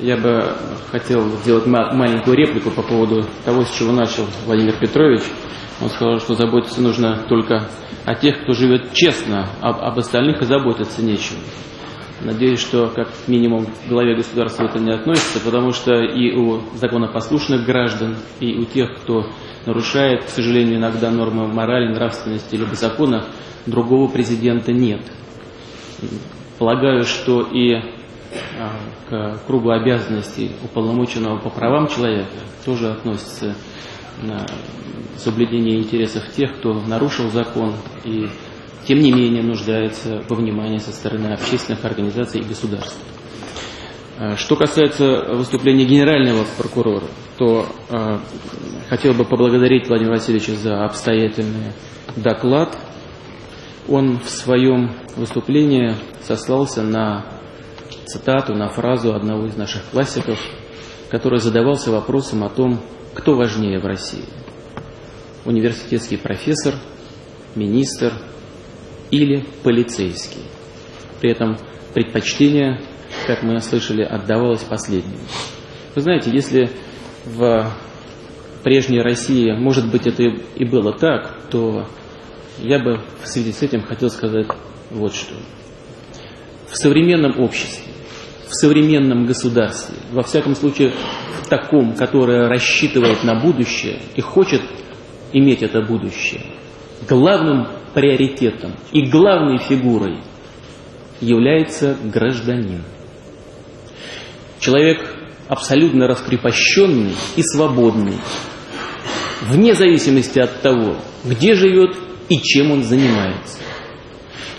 Я бы хотел сделать ма- маленькую реплику по поводу того, с чего начал Владимир Петрович. Он сказал, что заботиться нужно только о тех, кто живет честно, об, об остальных и заботиться нечем. Надеюсь, что как минимум к главе государства это не относится, потому что и у законопослушных граждан, и у тех, кто нарушает, к сожалению, иногда нормы морали, нравственности либо закона, другого президента нет. Полагаю, что и а, к кругу обязанностей уполномоченного по правам человека тоже относится на соблюдение интересов тех, кто нарушил закон и тем не менее нуждается во внимании со стороны общественных организаций и государств. А, Что касается выступления генерального прокурора, то э, хотел бы поблагодарить Владимира Васильевича за обстоятельный доклад. Он в своем выступлении сослался на цитату, на фразу одного из наших классиков, который задавался вопросом о том, кто важнее в России. Университетский профессор, министр или полицейский. При этом предпочтение, как мы слышали, отдавалось последнему. Вы знаете, если в прежней России, может быть, это и было так, то я бы в связи с этим хотел сказать вот что. В современном обществе, в современном государстве, во всяком случае в таком, которое рассчитывает на будущее и хочет иметь это будущее, главным приоритетом и главной фигурой является гражданин. Человек абсолютно раскрепощенный и свободный, вне зависимости от того, где живет и чем он занимается.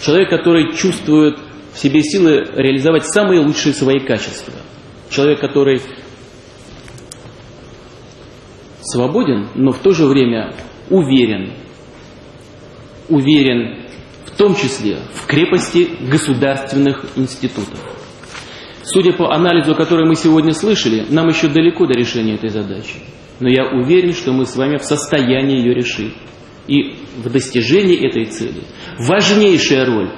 Человек, который чувствует в себе силы реализовать самые лучшие свои качества. Человек, который свободен, но в то же время уверен. Уверен в том числе в крепости государственных институтов. Судя по анализу, который мы сегодня слышали, нам еще далеко до решения этой задачи. Но я уверен, что мы с вами в состоянии ее решить. И в достижении этой цели важнейшая роль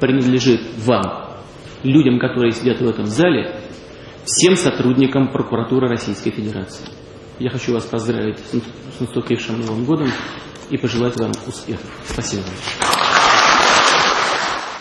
принадлежит вам, людям, которые сидят в этом зале, всем сотрудникам прокуратуры Российской Федерации. Я хочу вас поздравить с наступившим Новым годом и пожелать вам успехов. Спасибо.